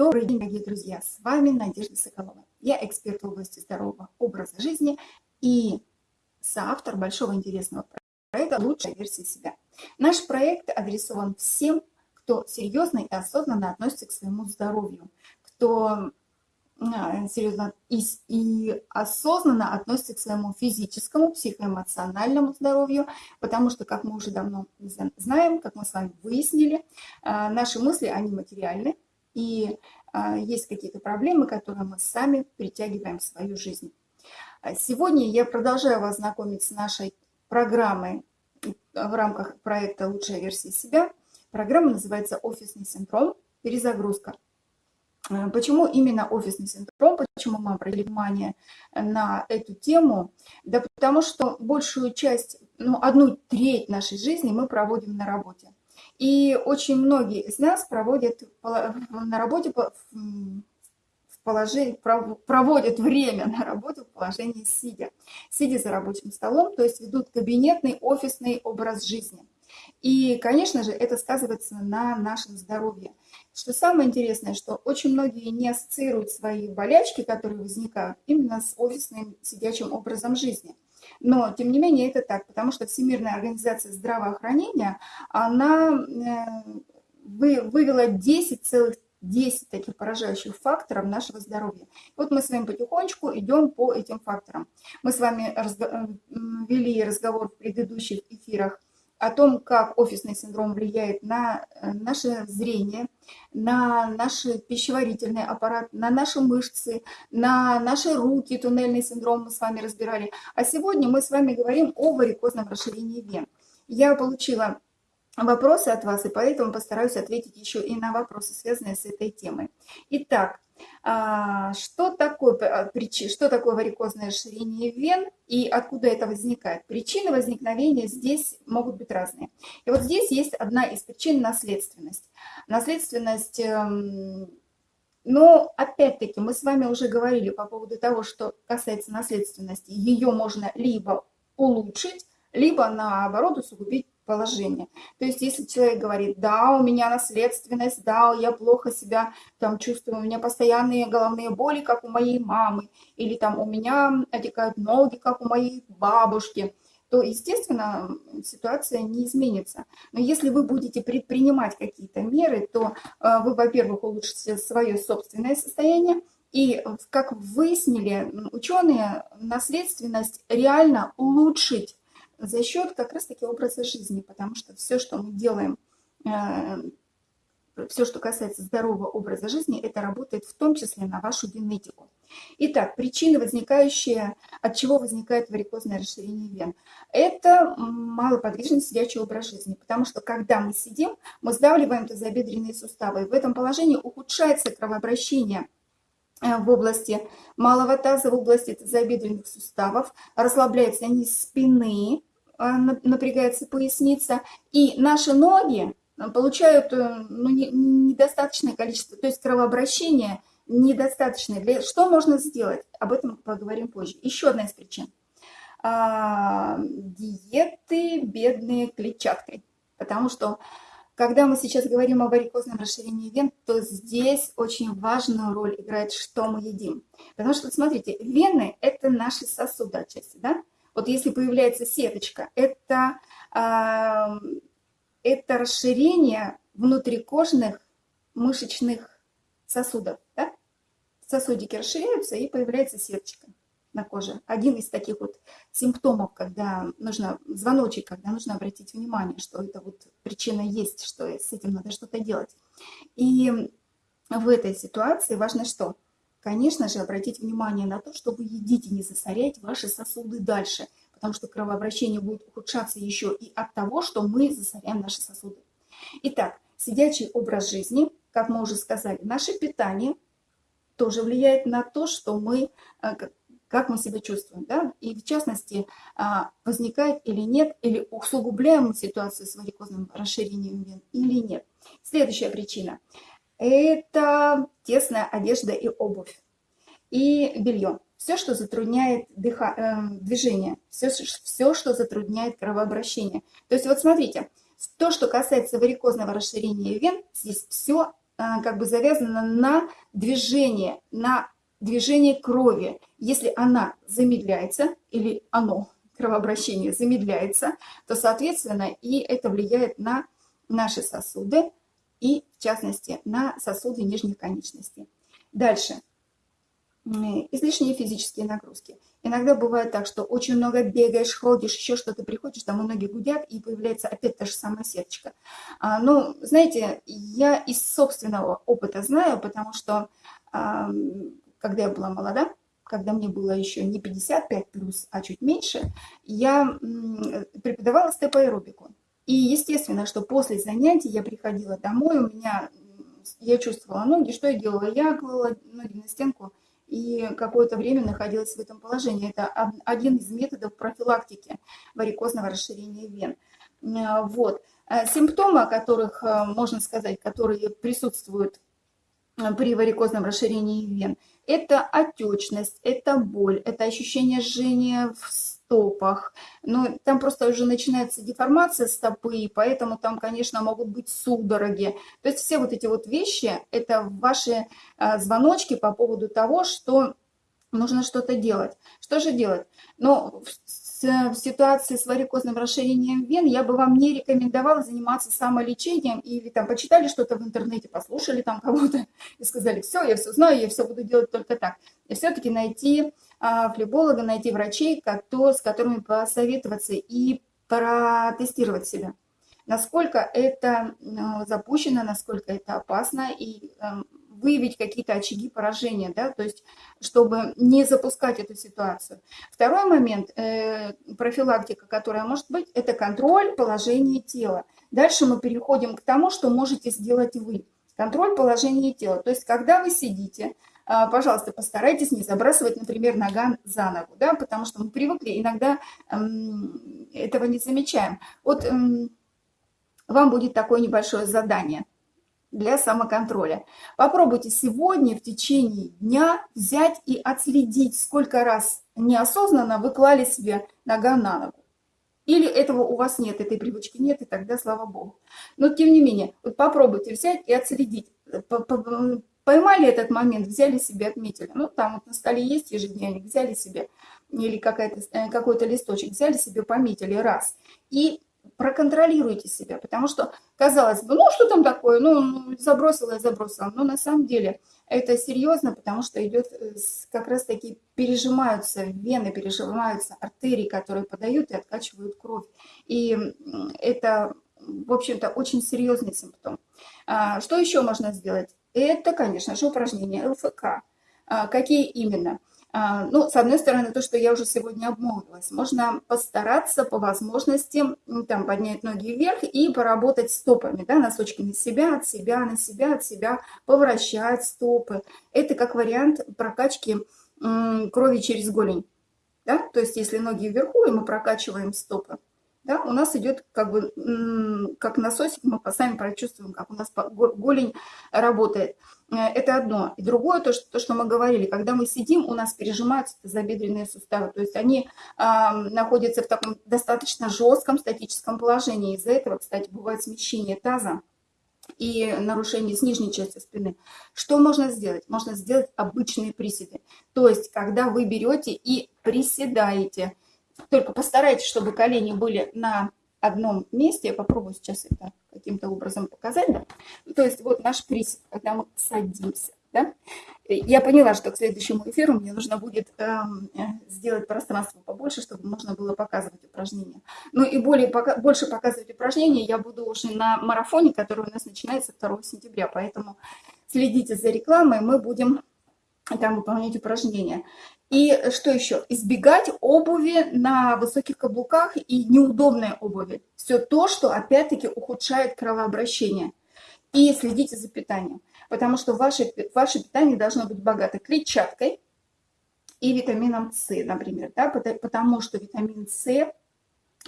Добрый день, дорогие друзья! С вами Надежда Соколова. Я эксперт в области здорового образа жизни и соавтор большого интересного проекта «Лучшая версия себя». Наш проект адресован всем, кто серьезно и осознанно относится к своему здоровью, кто а, серьезно и, и осознанно относится к своему физическому, психоэмоциональному здоровью, потому что, как мы уже давно знаем, как мы с вами выяснили, а, наши мысли, они материальны, и а, есть какие-то проблемы, которые мы сами притягиваем в свою жизнь. Сегодня я продолжаю вас знакомить с нашей программой в рамках проекта «Лучшая версия себя». Программа называется «Офисный синдром. Перезагрузка». Почему именно офисный синдром? Почему мы обратили внимание на эту тему? Да потому что большую часть, ну, одну треть нашей жизни мы проводим на работе. И очень многие из нас проводят на работе в положении, проводят время на работе в положении сидя. Сидя за рабочим столом, то есть ведут кабинетный, офисный образ жизни. И, конечно же, это сказывается на нашем здоровье. Что самое интересное, что очень многие не ассоциируют свои болячки, которые возникают, именно с офисным сидячим образом жизни. Но, тем не менее, это так, потому что Всемирная организация здравоохранения, она э, вывела 10 целых 10 таких поражающих факторов нашего здоровья. Вот мы с вами потихонечку идем по этим факторам. Мы с вами разго вели разговор в предыдущих эфирах о том, как офисный синдром влияет на э, наше зрение, на наш пищеварительный аппарат, на наши мышцы, на наши руки, туннельный синдром мы с вами разбирали. А сегодня мы с вами говорим о варикозном расширении вен. Я получила вопросы от вас, и поэтому постараюсь ответить еще и на вопросы, связанные с этой темой. Итак, а, что такое, а, что такое варикозное расширение вен и откуда это возникает? Причины возникновения здесь могут быть разные. И вот здесь есть одна из причин – наследственность. Наследственность, эм, но опять-таки мы с вами уже говорили по поводу того, что касается наследственности, ее можно либо улучшить, либо наоборот усугубить положение. То есть если человек говорит, да, у меня наследственность, да, я плохо себя там чувствую, у меня постоянные головные боли, как у моей мамы, или там у меня отекают ноги, как у моей бабушки, то, естественно, ситуация не изменится. Но если вы будете предпринимать какие-то меры, то э, вы, во-первых, улучшите свое собственное состояние, и, как выяснили ученые, наследственность реально улучшить за счет как раз-таки образа жизни, потому что все, что мы делаем, э, все, что касается здорового образа жизни, это работает в том числе на вашу генетику. Итак, причины, возникающие, от чего возникает варикозное расширение вен, это малоподвижный сидячий образ жизни, потому что когда мы сидим, мы сдавливаем тазобедренные суставы, и в этом положении ухудшается кровообращение э, в области малого таза, в области тазобедренных суставов, расслабляется низ спины, напрягается поясница, и наши ноги а, получают э, ну, недостаточное количество, то есть кровообращение недостаточное. Для, что можно сделать? Об этом поговорим позже. Еще одна из причин. А, диеты, бедные клетчаткой. Потому что, когда мы сейчас говорим о варикозном расширении вен, то здесь очень важную роль играет, что мы едим. Потому что, смотрите, вены – это наши сосуды отчасти, да? Вот если появляется сеточка, это, это расширение внутрикожных мышечных сосудов. Да? Сосудики расширяются и появляется сеточка на коже. Один из таких вот симптомов, когда нужно, звоночек, когда нужно обратить внимание, что это вот причина есть, что с этим надо что-то делать. И в этой ситуации важно что? Конечно же, обратить внимание на то, что вы едите, не засорять ваши сосуды дальше, потому что кровообращение будет ухудшаться еще и от того, что мы засоряем наши сосуды. Итак, сидячий образ жизни, как мы уже сказали, наше питание тоже влияет на то, что мы, э, как мы себя чувствуем. Да? И в частности, а, возникает или нет, или усугубляем ситуацию с варикозным расширением вен или нет. Следующая причина – это тесная одежда и обувь, и белье. Все, что затрудняет дыха, э, движение, все, все, что затрудняет кровообращение. То есть вот смотрите, то, что касается варикозного расширения вен, здесь все как бы завязана на движение, на движение крови. Если она замедляется или оно, кровообращение замедляется, то, соответственно, и это влияет на наши сосуды и, в частности, на сосуды нижних конечностей. Дальше. Излишние физические нагрузки. Иногда бывает так, что очень много бегаешь, ходишь, еще что-то приходишь, там ноги гудят, и появляется опять та же самая сеточка. А, ну, знаете, я из собственного опыта знаю, потому что, а, когда я была молода, когда мне было еще не 55 плюс, а чуть меньше, я преподавала степ-аэробику. И естественно, что после занятий я приходила домой, у меня, я чувствовала ноги, что я делала? Я клала ноги на стенку и какое-то время находилась в этом положении. Это один из методов профилактики варикозного расширения вен. Вот. Э, симптомы, о которых э, можно сказать, которые присутствуют э, при варикозном расширении вен, это отечность, это боль, это ощущение жжения в стопах. Но там просто уже начинается деформация стопы, поэтому там, конечно, могут быть судороги. То есть все вот эти вот вещи, это ваши а, звоночки по поводу того, что нужно что-то делать. Что же делать? Ну, в ситуации с варикозным расширением вен я бы вам не рекомендовала заниматься самолечением или там почитали что-то в интернете, послушали там кого-то и сказали, все, я все знаю, я все буду делать только так. И все-таки найти а, флеболога, найти врачей, с которыми посоветоваться и протестировать себя. Насколько это ну, запущено, насколько это опасно и эм, выявить какие-то очаги поражения, да, то есть чтобы не запускать эту ситуацию. Второй момент, э, профилактика, которая может быть, это контроль положения тела. Дальше мы переходим к тому, что можете сделать вы. Контроль положения тела. То есть когда вы сидите, э, пожалуйста, постарайтесь не забрасывать, например, нога за ногу, да, потому что мы привыкли, иногда этого не замечаем. Вот вам будет такое небольшое задание – для самоконтроля. Попробуйте сегодня в течение дня взять и отследить, сколько раз неосознанно вы клали себе нога на ногу. Или этого у вас нет, этой привычки нет, и тогда слава богу. Но тем не менее, вот попробуйте взять и отследить. Поймали этот момент, взяли себе, отметили. Ну, там вот на столе есть ежедневник, взяли себе, или э, какой-то листочек, взяли себе, пометили раз. И проконтролируйте себя, потому что, казалось бы, ну что там такое, ну, ну забросила и забросила, но на самом деле это серьезно, потому что идет э, как раз таки пережимаются вены, пережимаются артерии, которые подают и откачивают кровь. И это, в общем-то, очень серьезный симптом. А, что еще можно сделать? Это, конечно же, упражнения ЛФК. А, какие именно? А, ну, с одной стороны, то, что я уже сегодня обмолвилась, можно постараться по возможности там, поднять ноги вверх и поработать стопами, да, носочки на себя, от себя, на себя, от себя, повращать стопы. Это как вариант прокачки крови через голень. Да? То есть, если ноги вверху, и мы прокачиваем стопы, да, у нас идет как бы как насосик, мы сами прочувствуем, как у нас голень работает. Э, это одно. И другое, то что, то, что мы говорили, когда мы сидим, у нас пережимаются забедренные суставы, то есть они э, находятся в таком достаточно жестком статическом положении. Из-за этого, кстати, бывает смещение таза и нарушение с нижней части спины. Что можно сделать? Можно сделать обычные приседы. То есть, когда вы берете и приседаете, только постарайтесь, чтобы колени были на одном месте. Я попробую сейчас это каким-то образом показать. Да? То есть вот наш присед, когда мы садимся. Да? Я поняла, что к следующему эфиру мне нужно будет эм, сделать пространство побольше, чтобы можно было показывать упражнения. Ну и более, пока, больше показывать упражнения я буду уже на марафоне, который у нас начинается 2 сентября. Поэтому следите за рекламой, мы будем там выполнять упражнения. И что еще? Избегать обуви на высоких каблуках и неудобной обуви. Все то, что опять-таки ухудшает кровообращение. И следите за питанием. Потому что ваше, ваше питание должно быть богато клетчаткой и витамином С, например. Да? Потому что витамин С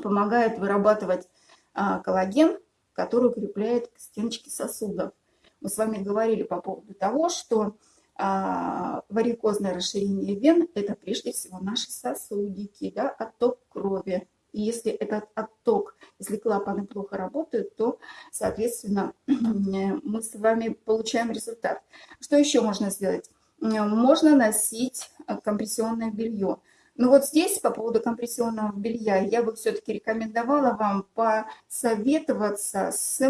помогает вырабатывать а, коллаген, который укрепляет стеночки сосудов. Мы с вами говорили по поводу того, что варикозное расширение вен – это прежде всего наши сосудики, да, отток крови. И если этот отток, если клапаны плохо работают, то, соответственно, мы с вами получаем результат. Что еще можно сделать? Можно носить компрессионное белье. Но вот здесь по поводу компрессионного белья я бы все-таки рекомендовала вам посоветоваться с,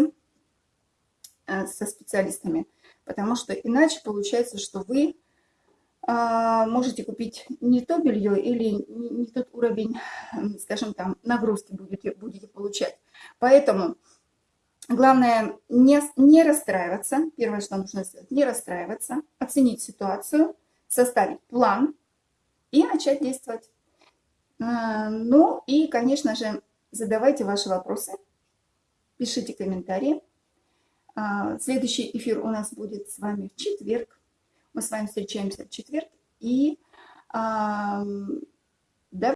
э, со специалистами, потому что иначе получается, что вы а, можете купить не то белье или не тот уровень, скажем там, нагрузки будете, будете получать. Поэтому главное не, не расстраиваться. Первое, что нужно сделать, не расстраиваться, оценить ситуацию, составить план и начать действовать. А, ну и, конечно же, задавайте ваши вопросы, пишите комментарии. А, следующий эфир у нас будет с вами в четверг. Мы с вами встречаемся в четверг. И